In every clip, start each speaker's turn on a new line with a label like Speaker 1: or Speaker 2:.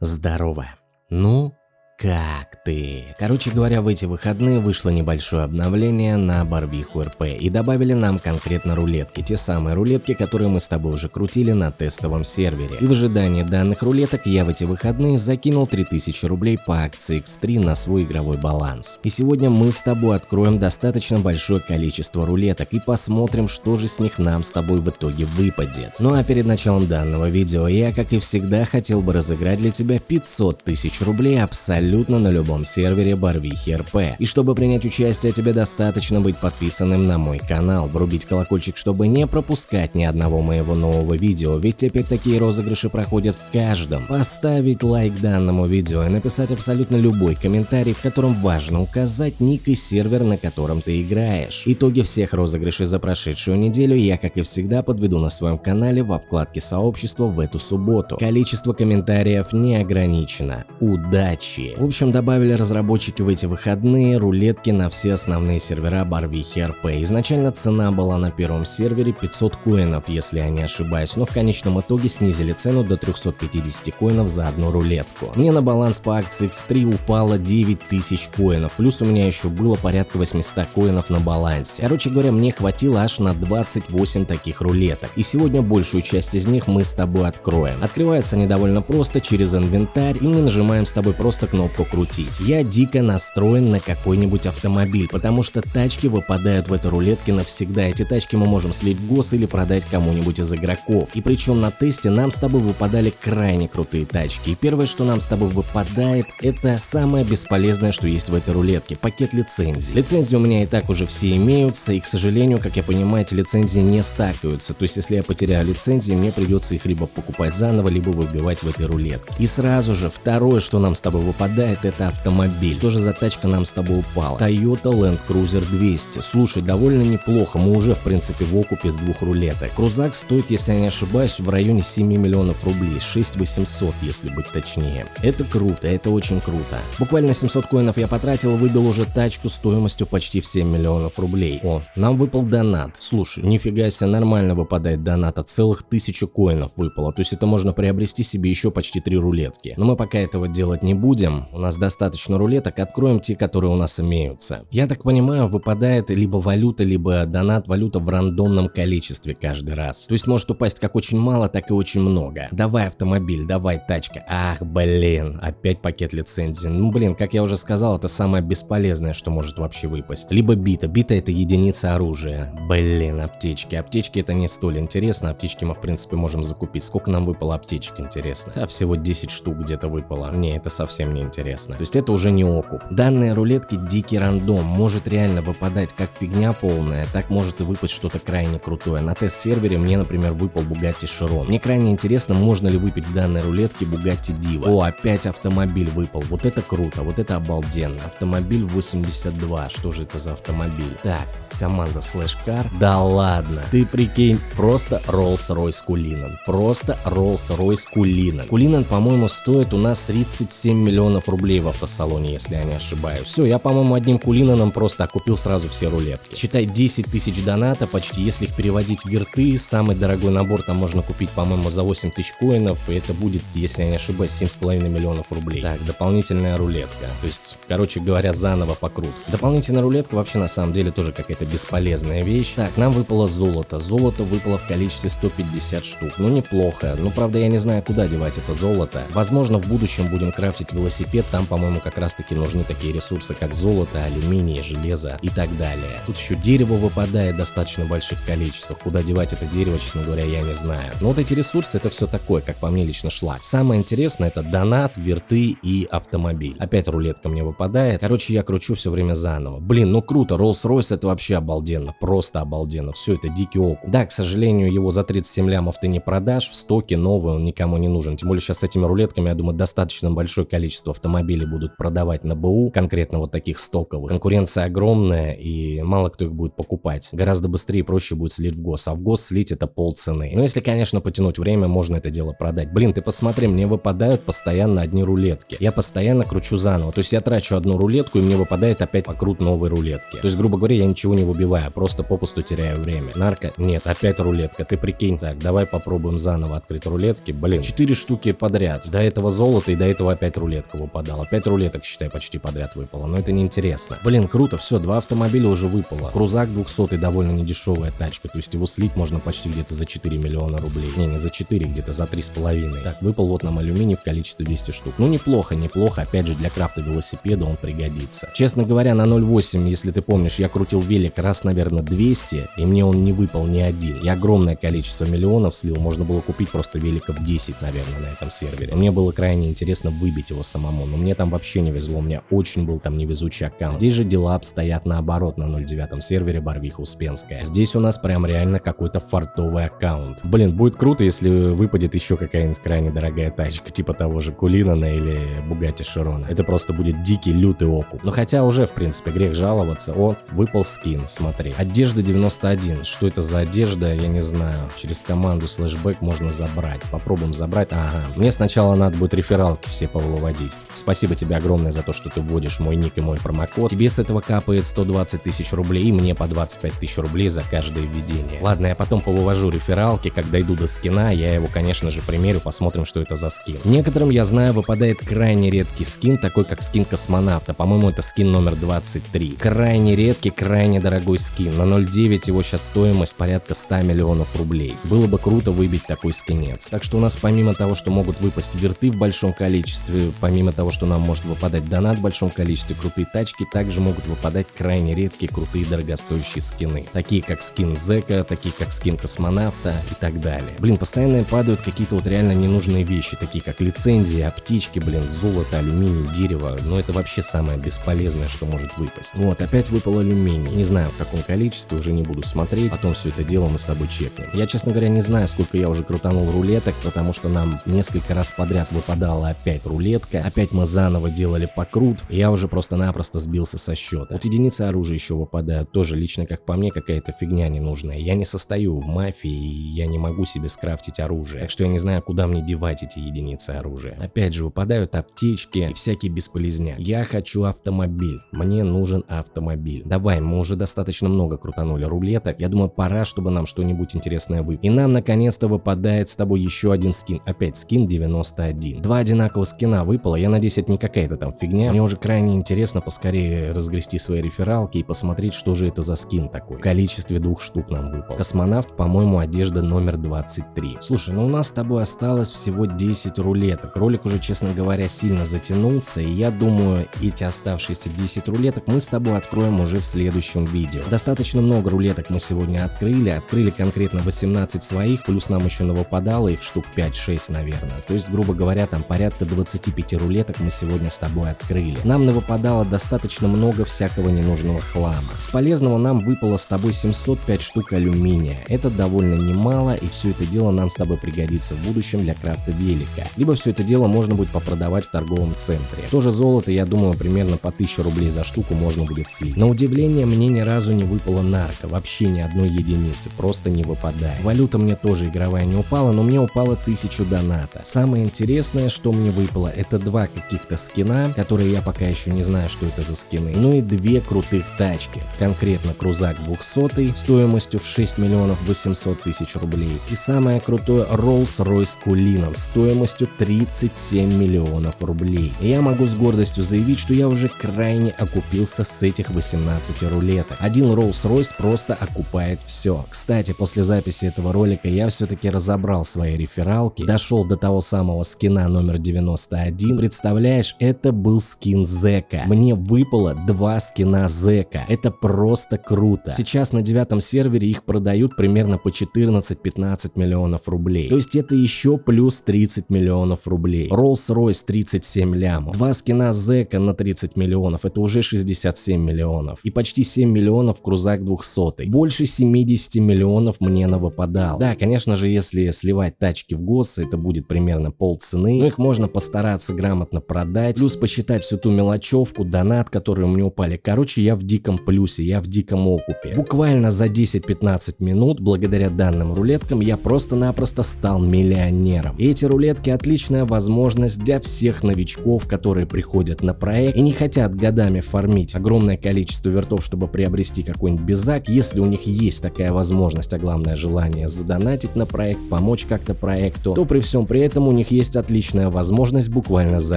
Speaker 1: Здорово. Ну, как ты? Короче говоря, в эти выходные вышло небольшое обновление на Барвиху РП и добавили нам конкретно рулетки, те самые рулетки, которые мы с тобой уже крутили на тестовом сервере. И в ожидании данных рулеток я в эти выходные закинул 3000 рублей по акции X3 на свой игровой баланс. И сегодня мы с тобой откроем достаточно большое количество рулеток и посмотрим, что же с них нам с тобой в итоге выпадет. Ну а перед началом данного видео я, как и всегда, хотел бы разыграть для тебя 500 тысяч рублей абсолютно абсолютно на любом сервере Барвихи РП. И чтобы принять участие, тебе достаточно быть подписанным на мой канал, врубить колокольчик, чтобы не пропускать ни одного моего нового видео, ведь теперь такие розыгрыши проходят в каждом. Поставить лайк данному видео и написать абсолютно любой комментарий, в котором важно указать ник и сервер, на котором ты играешь. Итоги всех розыгрышей за прошедшую неделю я, как и всегда, подведу на своем канале во вкладке сообщества в эту субботу. Количество комментариев не ограничено. Удачи! В общем, добавили разработчики в эти выходные рулетки на все основные сервера Барвихи РП. Изначально цена была на первом сервере 500 коинов, если я не ошибаюсь, но в конечном итоге снизили цену до 350 коинов за одну рулетку. Мне на баланс по акции X3 упало 9000 коинов, плюс у меня еще было порядка 800 коинов на балансе. Короче говоря, мне хватило аж на 28 таких рулеток. И сегодня большую часть из них мы с тобой откроем. Открывается они довольно просто через инвентарь, и мы нажимаем с тобой просто кнопку кнопку крутить. Я дико настроен на какой-нибудь автомобиль, потому что тачки выпадают в этой рулетке навсегда. Эти тачки мы можем слить в гос или продать кому-нибудь из игроков. И причем на тесте нам с тобой выпадали крайне крутые тачки. И первое, что нам с тобой выпадает, это самое бесполезное, что есть в этой рулетке – пакет лицензий. Лицензии у меня и так уже все имеются, и, к сожалению, как я понимаю, эти лицензии не стакаются. То есть, если я потеряю лицензии, мне придется их либо покупать заново, либо выбивать в этой рулетке. И сразу же, второе, что нам с тобой выпадает, выпадает это автомобиль. Что же за тачка нам с тобой упала? Toyota Land Cruiser 200. Слушай, довольно неплохо, мы уже в принципе в окупе с двух рулеток. Крузак стоит, если я не ошибаюсь, в районе 7 миллионов рублей, 6 800 если быть точнее. Это круто, это очень круто. Буквально 700 коинов я потратил, выбил уже тачку стоимостью почти в 7 миллионов рублей. О, нам выпал донат. Слушай, нифига себе, нормально выпадает доната, целых 1000 коинов выпало, то есть это можно приобрести себе еще почти 3 рулетки. Но мы пока этого делать не будем, у нас достаточно рулеток, откроем те, которые у нас имеются. Я так понимаю, выпадает либо валюта, либо донат валюта в рандомном количестве каждый раз. То есть может упасть как очень мало, так и очень много. Давай автомобиль, давай тачка. Ах, блин, опять пакет лицензии. Ну блин, как я уже сказал, это самое бесполезное, что может вообще выпасть. Либо бита. Бита это единица оружия. Блин, аптечки. Аптечки это не столь интересно. Аптечки мы в принципе можем закупить. Сколько нам выпало аптечек, интересно? А всего 10 штук где-то выпало. Не, это совсем не интересно. То есть это уже не окуп. Данные рулетки дикий рандом, может реально выпадать как фигня полная, так может и выпасть что-то крайне крутое. На тест-сервере мне, например, выпал Bugatti Chiron. Мне крайне интересно, можно ли выпить в данной рулетке Bugatti Diva. О, опять автомобиль выпал. Вот это круто, вот это обалденно. Автомобиль 82. Что же это за автомобиль? Так, команда Slash Car. Да ладно, ты прикинь, просто Rolls-Royce Кулинан. Просто Rolls-Royce Кулинан. Кулинан, по-моему, стоит у нас 37 миллионов рублей в автосалоне, если я не ошибаюсь. Все, я, по-моему, одним кулинаном просто окупил сразу все рулетки. Считай 10 тысяч доната почти, если их переводить в верты, самый дорогой набор там можно купить, по-моему, за 8 тысяч коинов, и это будет, если я не ошибаюсь, 7,5 миллионов рублей. Так, дополнительная рулетка. То есть, короче говоря, заново покрут. Дополнительная рулетка вообще на самом деле тоже какая-то бесполезная вещь. Так, нам выпало золото. Золото выпало в количестве 150 штук. Ну, неплохо. Ну, правда, я не знаю, куда девать это золото. Возможно, в будущем будем крафтить велосипед там, по-моему, как раз-таки нужны такие ресурсы, как золото, алюминий, железо и так далее. Тут еще дерево выпадает достаточно больших количествах. Куда девать это дерево, честно говоря, я не знаю. Но вот эти ресурсы, это все такое, как по мне лично шлак. Самое интересное, это донат, верты и автомобиль. Опять рулетка мне выпадает. Короче, я кручу все время заново. Блин, ну круто, Rolls-Royce это вообще обалденно, просто обалденно. Все это дикий окуп. Да, к сожалению, его за 37 лямов ты не продашь, в стоке новый он никому не нужен. Тем более сейчас с этими рулетками, я думаю, достаточно большое количество автомобилей будут продавать на БУ, конкретно вот таких стоковых, конкуренция огромная и мало кто их будет покупать. Гораздо быстрее и проще будет слить в ГОС, а в ГОС слить это полцены. Но если, конечно, потянуть время, можно это дело продать. Блин, ты посмотри, мне выпадают постоянно одни рулетки. Я постоянно кручу заново. То есть я трачу одну рулетку и мне выпадает опять покрут новой рулетки. То есть, грубо говоря, я ничего не выбивая, просто попусту теряю время. Нарко, нет, опять рулетка, ты прикинь так, давай попробуем заново открыть рулетки. Блин, 4 штуки подряд. До этого золото и до этого опять рулетка выпадала. 5 рулеток, считай, почти подряд выпало, но это неинтересно. Блин, круто, все, два автомобиля уже выпало. Крузак 200 довольно недешевая тачка, то есть его слить можно почти где-то за 4 миллиона рублей. Не, не за 4, где-то за 3,5. Так, выпал вот нам алюминий в количестве 200 штук. Ну неплохо, неплохо, опять же для крафта велосипеда он пригодится. Честно говоря, на 0.8, если ты помнишь, я крутил велик раз, наверное, 200, и мне он не выпал ни один. Я огромное количество миллионов слил, можно было купить просто великов 10, наверное, на этом сервере. Мне было крайне интересно выбить его самому, но мне там вообще не везло, у меня очень был там невезучий аккаунт. Здесь же дела обстоят наоборот на 0.9 сервере Барвиха Успенская. Здесь у нас прям реально какой-то фартовый аккаунт. Блин, будет круто, если выпадет еще какая-нибудь крайне дорогая тачка, типа того же Кулинана или Бугати Широна. Это просто будет дикий, лютый окуп. Но хотя уже, в принципе, грех жаловаться. О, выпал скин, смотри. Одежда 91. Что это за одежда, я не знаю. Через команду слэшбэк можно забрать. Попробуем забрать. Ага. Мне сначала надо будет рефералки все повыводить. Спасибо тебе огромное за то, что ты вводишь мой ник и мой промокод. Тебе с этого капает 120 тысяч рублей и мне по 25 тысяч рублей за каждое введение. Ладно, я потом повывожу рефералки, когда иду до скина, я его, конечно же, примерю, посмотрим, что это за скин. Некоторым, я знаю, выпадает крайне редкий скин, такой как скин космонавта. По-моему, это скин номер 23. Крайне редкий, крайне дорогой скин. На 0.9 его сейчас стоимость порядка 100 миллионов рублей. Было бы круто выбить такой скинец. Так что у нас помимо того, что могут выпасть верты в большом количестве, помимо того, что нам может выпадать донат в большом количестве, крутые тачки, также могут выпадать крайне редкие, крутые, дорогостоящие скины. Такие как скин Зека, такие как скин космонавта и так далее. Блин, постоянно падают какие-то вот реально ненужные вещи, такие как лицензии, аптечки, блин, золото, алюминий, дерево. Но это вообще самое бесполезное, что может выпасть. Вот, опять выпал алюминий. Не знаю в каком количестве, уже не буду смотреть. Потом все это дело мы с тобой чекнем. Я, честно говоря, не знаю, сколько я уже крутанул рулеток, потому что нам несколько раз подряд выпадала опять рулетка. Опять мы заново делали покрут. Я уже просто-напросто сбился со счета. Вот единицы оружия еще выпадают. Тоже лично, как по мне, какая-то фигня ненужная. Я не состою в мафии, и я не могу себе скрафтить оружие. Так что я не знаю, куда мне девать эти единицы оружия. Опять же, выпадают аптечки и всякие бесполезня. Я хочу автомобиль. Мне нужен автомобиль. Давай, мы уже достаточно много крутанули рулеток. Я думаю, пора, чтобы нам что-нибудь интересное выпало. И нам наконец-то выпадает с тобой еще один скин. Опять скин 91. Два одинаковых скина выпало. Я надеюсь, это не какая-то там фигня. Мне уже крайне интересно поскорее разгрести свои рефералки и посмотреть, что же это за скин такой. В количестве двух штук нам выпал. Космонавт, по-моему, одежда номер 23. Слушай, ну у нас с тобой осталось всего 10 рулеток. Ролик уже, честно говоря, сильно затянулся, и я думаю, эти оставшиеся 10 рулеток мы с тобой откроем уже в следующем видео. Достаточно много рулеток мы сегодня открыли, открыли конкретно 18 своих, плюс нам еще навыпадало их штук 5-6, наверное. То есть, грубо говоря, там порядка 25 рулеток мы сегодня с тобой открыли. Нам навыпадало достаточно много всякого ненужного хлама. С полезного нам выпало с тобой 705 штук алюминия. Это довольно немало, и все это дело нам с тобой пригодится в будущем для крафта велика. Либо все это дело можно будет попродавать в торговом центре. Тоже золото, я думаю, примерно по 1000 рублей за штуку можно будет слить. На удивление, мне ни разу не выпало нарко, вообще ни одной единицы, просто не выпадает. Валюта мне тоже игровая не упала, но мне упало 1000 доната. Самое интересное, что мне выпало, это два каких-то скина, которые я пока еще не знаю, что это за скины, ну и две крутых тачки. Конкретно крузак 200 стоимостью в 6 миллионов 800 тысяч рублей и самое крутое Rolls-Royce Cullinan стоимостью 37 миллионов рублей. И я могу с гордостью заявить, что я уже крайне окупился с этих 18 рулеток. Один Rolls-Royce просто окупает все. Кстати, после записи этого ролика я все-таки разобрал свои рефералки, дошел до того самого скина номер 91. Представляешь, это был скин Зека. Мне выпало два скина Зека. Это просто круто. Сейчас на девятом сервере их продают примерно по 14-15 миллионов рублей. То есть это еще плюс 30 миллионов рублей. Rolls-Royce 37 лямов. Два скина Зека на 30 миллионов. Это уже 67 миллионов. И почти 7 миллионов крузак 200. Больше 70 миллионов мне навыпадал. Да, конечно же, если сливать тачки в ГОС, это будет примерно пол цены. Но их можно постараться грамотно продать. Плюс посчитать всю ту мелочевку, донат, которые мне упали. Короче, я в диком плюсе, я в диком окупе. Буквально за 10-15 минут, благодаря данным рулеткам, я просто-напросто стал миллионером. И эти рулетки отличная возможность для всех новичков, которые приходят на проект и не хотят годами фармить огромное количество вертов, чтобы приобрести приобрести какой-нибудь безак, если у них есть такая возможность, а главное желание задонатить на проект, помочь как-то проекту, то при всем при этом у них есть отличная возможность буквально за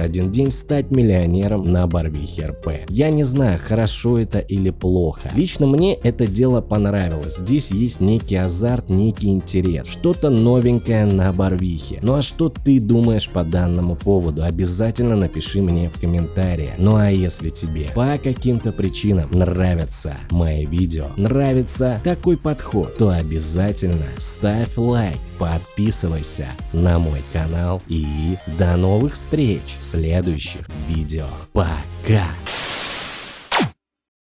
Speaker 1: один день стать миллионером на Барвихе РП. Я не знаю, хорошо это или плохо. Лично мне это дело понравилось. Здесь есть некий азарт, некий интерес, что-то новенькое на Барвихе. Ну а что ты думаешь по данному поводу? Обязательно напиши мне в комментариях. Ну а если тебе по каким-то причинам нравятся мои видео, нравится такой подход, то обязательно ставь лайк, подписывайся на мой канал и до новых встреч в следующих видео. Пока!